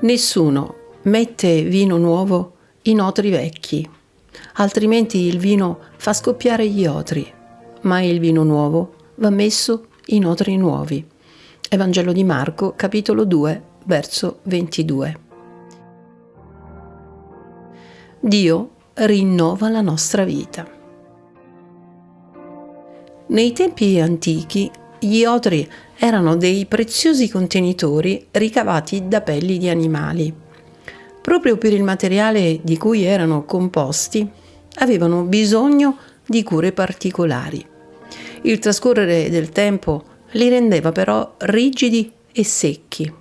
Nessuno mette vino nuovo in otri vecchi, altrimenti il vino fa scoppiare gli otri, ma il vino nuovo va messo in otri nuovi. Evangelo di Marco, capitolo 2, verso 22. Dio rinnova la nostra vita. Nei tempi antichi gli otri erano dei preziosi contenitori ricavati da pelli di animali. Proprio per il materiale di cui erano composti, avevano bisogno di cure particolari. Il trascorrere del tempo li rendeva però rigidi e secchi.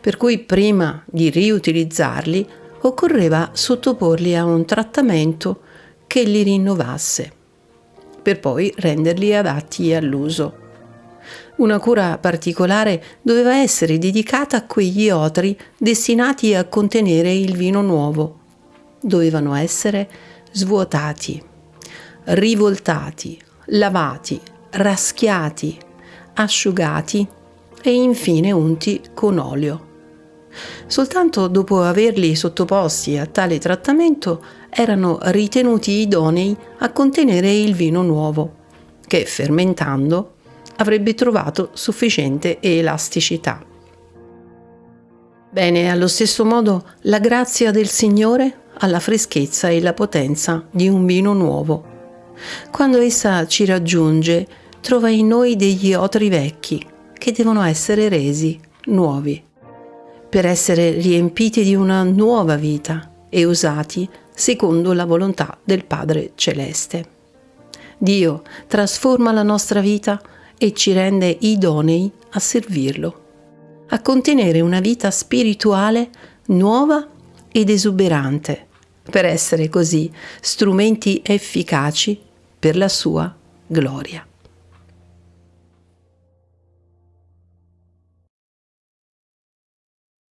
Per cui prima di riutilizzarli occorreva sottoporli a un trattamento che li rinnovasse, per poi renderli adatti all'uso. Una cura particolare doveva essere dedicata a quegli otri destinati a contenere il vino nuovo. Dovevano essere svuotati, rivoltati, lavati, raschiati, asciugati e infine unti con olio. Soltanto dopo averli sottoposti a tale trattamento erano ritenuti idonei a contenere il vino nuovo, che fermentando avrebbe trovato sufficiente elasticità. Bene, allo stesso modo la grazia del Signore ha la freschezza e la potenza di un vino nuovo. Quando essa ci raggiunge, trova in noi degli otri vecchi che devono essere resi nuovi per essere riempiti di una nuova vita e usati secondo la volontà del Padre Celeste. Dio trasforma la nostra vita e ci rende idonei a servirlo, a contenere una vita spirituale nuova ed esuberante, per essere così strumenti efficaci per la sua gloria.